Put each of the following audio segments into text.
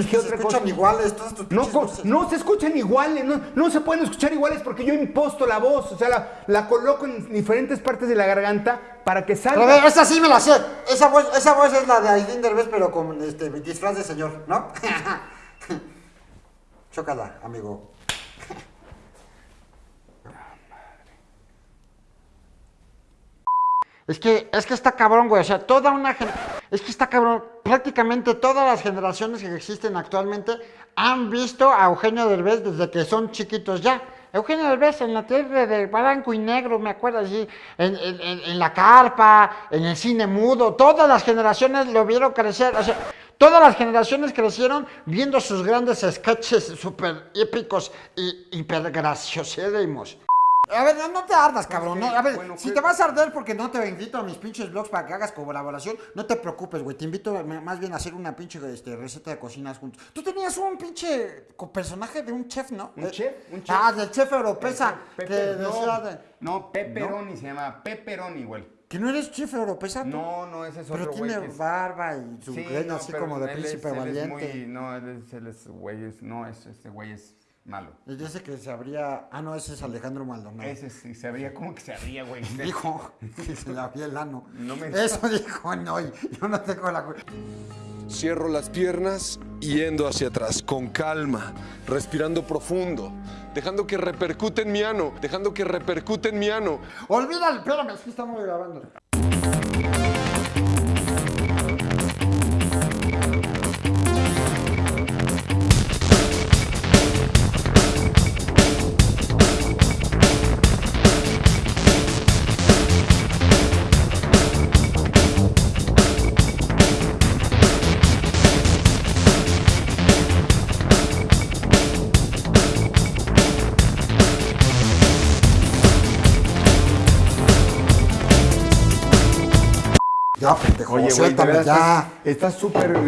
escuchan imposto. iguales todas tus No, voces. no se escuchan iguales, no, no se pueden escuchar iguales porque yo imposto la voz, o sea, la, la coloco en diferentes partes de la garganta para que Pero salga. esa sí me la sé. Esa voz, esa voz es la de Aidín Derbez, pero con este disfraz de señor, ¿no? Chócala, amigo. Es que, es que está cabrón, güey. O sea, toda una Es que está cabrón. Prácticamente todas las generaciones que existen actualmente han visto a Eugenio Derbez desde que son chiquitos ya. Eugenio Derbez en la tele de blanco y negro, me acuerdo así, en, en- la carpa, en el cine mudo, todas las generaciones lo vieron crecer, o sea, todas las generaciones crecieron viendo sus grandes sketches súper épicos y hiper graciosérrimos. A ver, no, no te ardas, cabrón. no, a ver, bueno, si te vas a arder porque no te invito a mis pinches blogs para que hagas colaboración, no te preocupes, güey. Te invito a- más bien a hacer una pinche este, receta de cocinas juntos. Tú tenías un pinche personaje de un chef, ¿no? ¿Un De- chef? ¿Un chef? Ah, del chef europeza. Pepe- que decía no, de- no, Pepperoni se llama, Pepperoni, güey. que no eres chef europeza. No, no, ese es Pero otro güey. tiene barba y su Sí, no, así pero como de es- príncipe él es valiente. muy- no, él es, él es güey, es- no, es, este güey es malo. Y dice que se habría. Ah, no, ese es Alejandro Maldonado. Ese sí se abría, ¿cómo que se abría, güey? Dijo que se le había el ano. No me- Eso dijo, no, yo no tengo la culpa. Cierro las piernas yendo hacia atrás, con calma, respirando profundo, dejando que repercute en mi ano, dejando que repercute en mi ano. Olvídalo, espérame, es que estamos grabando. Ya, pendejo, Oye, suéltame verdad ya. estás- súper,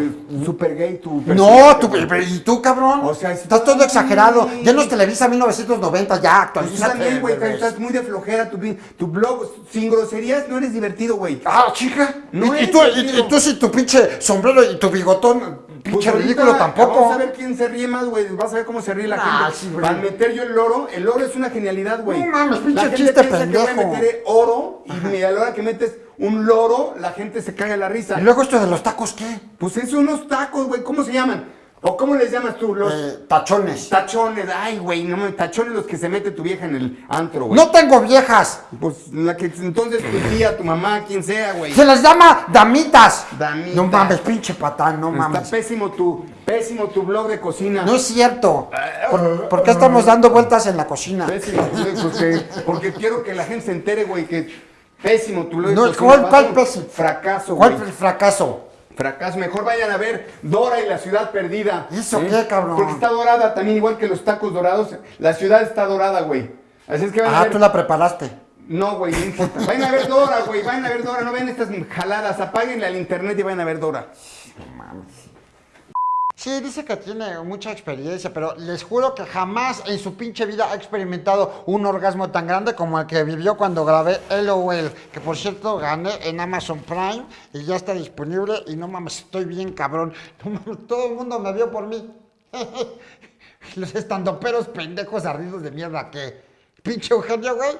súper gay tu No, tú, ¿y tú, cabrón? O sea, estás todo exagerado. Ya no es Televisa 1990, ya, Pues tú actualízate. también, güey, estás muy de flojera, tu, tu blog, sin groserías no eres divertido, güey. Ah, chica. No y, y es tú, y, y tú sin tu pinche sombrero y tu bigotón, Pues ahorita ridículo tampoco. Vamos a ver quién se ríe más, güey. Vas a ver cómo se ríe la Ah, gente. sí. Al meter yo el oro, el oro es una genialidad, güey. No mames, pinche La gente chiste piensa que voy a pendejo. meter oro y a la hora que metes un loro, la gente se caga la risa. Y luego esto de los tacos, ¿qué? Pues es unos tacos, güey. ¿Cómo se llaman? ¿O cómo les llamas tú? Los Eh, tachones. tachones. Ay, güey, no tachones los que se mete tu vieja en el antro, güey. No tengo viejas. Pues la que entonces tu tía, tu mamá, quien sea, güey. Se les llama damitas. Damitas. No mames, pinche patán, no Está mames. pésimo tu, pésimo tu blog de cocina. No es cierto. ¿Por, por qué estamos dando vueltas en la cocina? Pésimo, güey, porque, porque quiero que la gente se entere, güey, que pésimo tu blog de No, cocina. ¿cuál- cuál pésimo? Fracaso, ¿Cuál güey. fue el fracaso? Fracaso. Mejor vayan a ver Dora y la ciudad perdida. ¿Eso qué, cabrón? Porque está dorada también, igual que los tacos dorados. La ciudad está dorada, güey. Así es que vayan a Ah, ver. tú la preparaste. No, güey, no importa. Vayan a ver Dora, güey. Vayan a ver Dora. No vean estas jaladas. Apáguenle al internet y vayan a ver Dora. Sí, dice que tiene mucha experiencia, pero les juro que jamás en su pinche vida ha experimentado un orgasmo tan grande como el que vivió cuando grabé LOL, que por cierto gané en Amazon Prime y ya está disponible y no mames, estoy bien cabrón. Todo el mundo me vio por mí. Los estandoperos pendejos ardidos de mierda que pinche Eugenio, güey.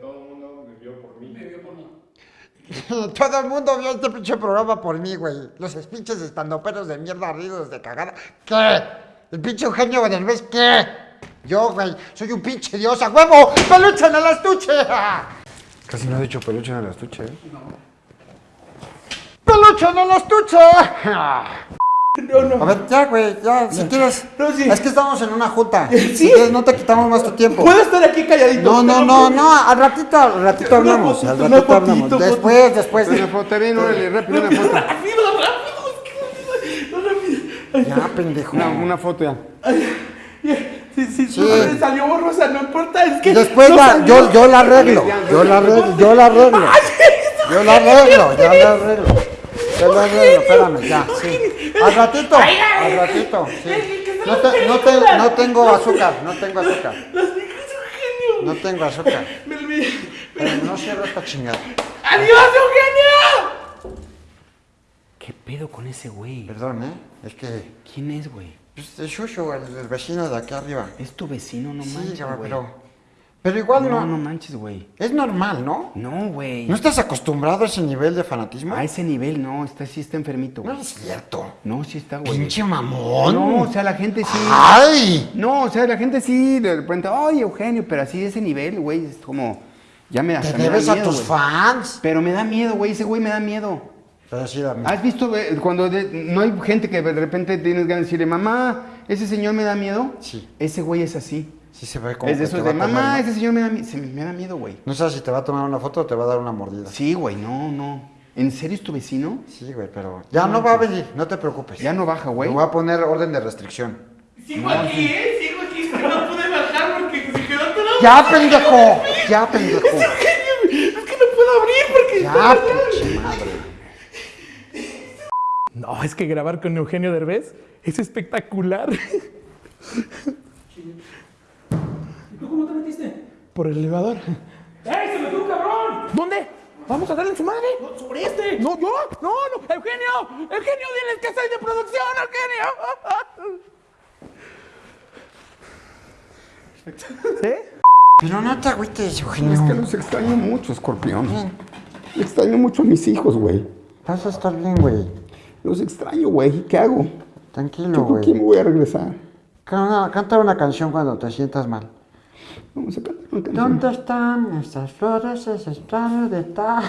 Todo el mundo vio este pinche programa por mí, güey. Los pinches estandoperos de mierda ardidos de cagada. ¿Qué? ¿El pinche Eugenio Derbez qué? Yo, güey, soy un pinche dios a huevo. ¡Peluche en el estuche! Casi no ha dicho peluche en el estuche, ¿eh? ¡Peluche en el estuche! A ver, ya, güey, ya, si quieres. No, sí. Es que estamos en una junta. Sí. Si quieres, no te quitamos más tu tiempo. Puedo estar aquí calladito. No, no, no, no, al ratito, al ratito hablamos. fotito, Al ratito hablamos. fotito, Después, después. Una foto, bien, órale, rápido, una foto. Rápido, rápido, es que rápido, rápido. Ya, pendejo. Una, una foto ya. Sí, sí, Sí. no me salió borrosa, no importa, es que. Después no la- yo, yo la arreglo, yo la arreglo, yo la arreglo. Yo la arreglo, yo la arreglo. Yo la arreglo, espérame, ya, sí. Al ratito, al ratito, sí. No, te- no, te- no tengo azúcar, no tengo azúcar. Las mijas Eugenio. No tengo azúcar. Pero no cierro esta chingada. ¡Adiós, Eugenio! ¿Qué pedo con ese güey? Perdón, ¿eh? Es que. ¿Quién es, güey? El Shushu, el, el vecino de aquí arriba. Es tu vecino, no sí, güey. pero. Pero igual No, no. no manches, güey. Es normal, ¿no? No, güey. ¿No estás acostumbrado a ese nivel de fanatismo? A ese nivel, no. Está, sí está enfermito, No güey. es cierto. No, sí está, güey. Pinche mamón. No, o sea, la gente sí. ¡Ay! No, o sea, la gente sí, de repente, ay, Eugenio, pero así de ese nivel, güey, es como, ya me, Te hasta me da debes a tus fans. Pero me da miedo, güey, ese güey me da miedo. Pero sí, da miedo. ¿Has visto eh, cuando de- no hay gente que de repente tienes ganas de decirle, mamá, ese señor me da miedo? Sí. Ese güey es así. Sí se ve como es de que esos te va de, a comer, mamá, ese señor me da, mi- se- me da miedo, güey. No sabes si te va a tomar una foto o te va a dar una mordida. Sí, güey, no, no. ¿En serio es tu vecino? Sí, güey, pero ya no va a venir, no te preocupes. Ya no baja, güey. Le voy a poner orden de restricción. Sigo aquí, ¿eh? Sigo aquí, pero no pude bajar porque se quedó atorado. ¡Ya, pendejo! ¡Ya, pendejo! Es que no puedo abrir porque... ¡Ya, pinche madre! No, es que grabar con Eugenio Derbez es espectacular. ¿Tú cómo te metiste? Por el elevador. ¡Ey, se metió un cabrón! ¿Dónde? ¿Vamos a darle en su madre? No, sobre este. No, yo. No, no. Eugenio. Eugenio, diles que soy de producción, Eugenio. ¿Sí? Pero no te agüites, Es que Eugenio. los extraño mucho, escorpión. Extraño mucho a mis hijos, güey. Vas a estar bien, güey. Los extraño, güey. ¿Qué hago? Tranquilo, ¿Yo con quién me güey. voy a regresar? Canta una canción cuando te sientas mal. Vamos a cantar una canción. ¿Dónde están estas flores, ese plano de tal?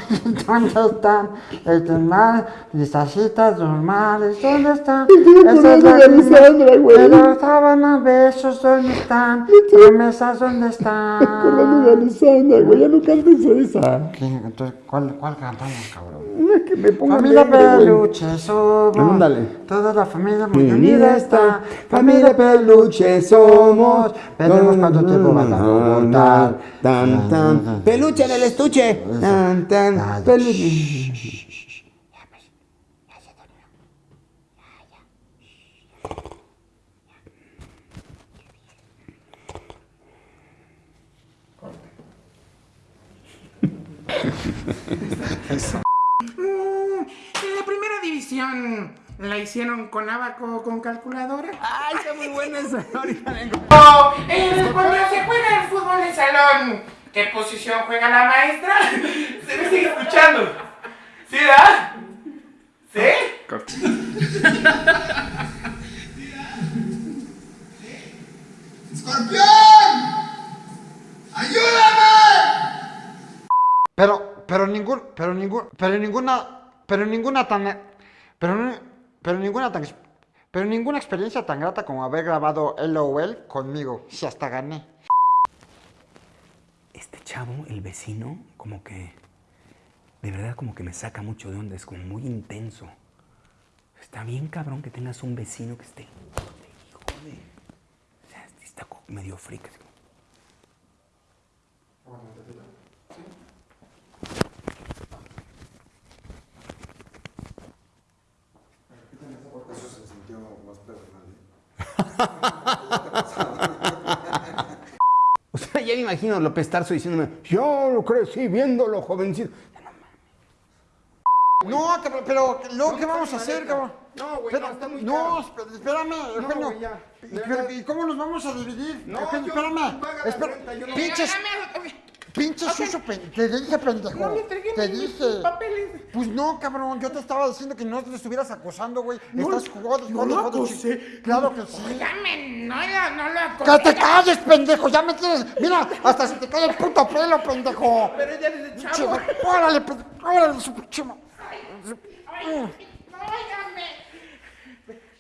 ¿Dónde están estos mares, estas citas normales? ¿Dónde están? Esas lágrimas güey. de sábanas, besos, ¿dónde están? Promesas, ¿dónde están? Acordando de Alessandra, güey. Ya no cantes esa. ¿Qué? Entonces, ¿cuál, ¿cuál cantamos, cabrón? Una que me ponga Familia alegre. Peluche somos. Toda la familia muy Muy unida está. Familia Peluche somos. Veremos cuánto tiempo va a dar. Tan, tan. Peluche en el estuche. Tan, tan. Peluche. La primera división la hicieron con abaco con calculadora. Ay, está muy buena esa. Ahorita vengo. Eh, cuando se juega el ¿qué posición juega la maestra? Se me sigue escuchando. ¿Sí, da? ¿Sí? Pero, pero ningún, pero ningún, pero ninguna, pero ninguna tan, pero, pero ninguna tan, pero ninguna experiencia tan grata como haber grabado LOL conmigo. Si hasta gané. Chavo, el vecino, como que. De verdad, como que me saca mucho de onda. Es como muy intenso. Está bien, cabrón, que tengas un vecino que esté. Hijo de. O sea, está medio frica. así como- O imagino López Tarso diciéndome, yo lo crecí viéndolo jovencito. No, cabrón, pero luego qué vamos a hacer, cabrón. No, güey, Pero- no, está muy No, caro. esp- espérame, Eugenio. ya. ¿Y. ¿y cómo nos vamos a dividir? No, Eugenio, yo- espérame. paga la Espera, renta, yo no- pinches, pinches sucio, pen- te dije, pendejo. No entregué te dije. mis papeles. Pues no, cabrón, yo te estaba diciendo que no te estuvieras acosando, güey. Estás jugando, jugando, lo jugando. Claro que sí. Dame, no, no lo acosé. ¡Que te calles, pendejo! ¡Ya me tienes! ¡Mira! ¡Hasta se te cae el puto pelo, pendejo! Pero ya desde Pinche- chavo. ¡Órale, pendejo! ¡Órale, su pinche ma-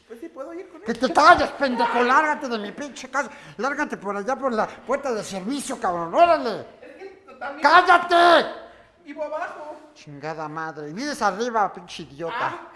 Pues sí, puedo ir con él. ¡Que te calles, pendejo! ¡Lárgate de mi pinche casa! ¡Lárgate por allá por la puerta de servicio, cabrón! ¡Órale! También ¡Cállate! vivo abajo. Chingada madre. Vives arriba, pinche idiota. Ah,